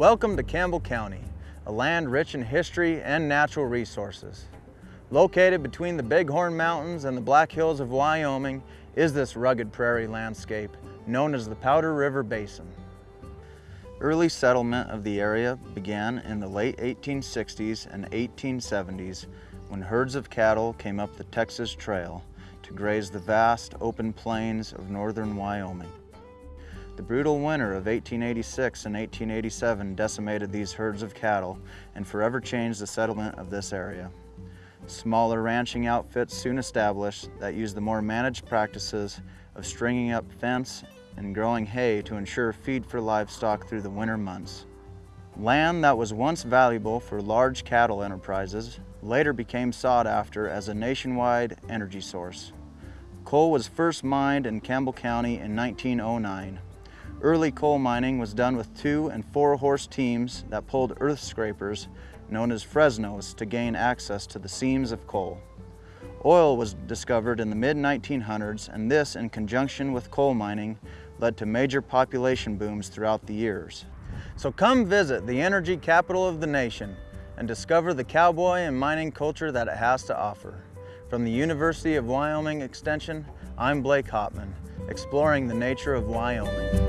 Welcome to Campbell County, a land rich in history and natural resources. Located between the Bighorn Mountains and the Black Hills of Wyoming is this rugged prairie landscape known as the Powder River Basin. Early settlement of the area began in the late 1860s and 1870s when herds of cattle came up the Texas Trail to graze the vast open plains of northern Wyoming. The brutal winter of 1886 and 1887 decimated these herds of cattle and forever changed the settlement of this area. Smaller ranching outfits soon established that used the more managed practices of stringing up fence and growing hay to ensure feed for livestock through the winter months. Land that was once valuable for large cattle enterprises later became sought after as a nationwide energy source. Coal was first mined in Campbell County in 1909 Early coal mining was done with two and four horse teams that pulled earth scrapers known as Fresnos to gain access to the seams of coal. Oil was discovered in the mid-1900s and this in conjunction with coal mining led to major population booms throughout the years. So come visit the energy capital of the nation and discover the cowboy and mining culture that it has to offer. From the University of Wyoming Extension, I'm Blake Hopman, exploring the nature of Wyoming.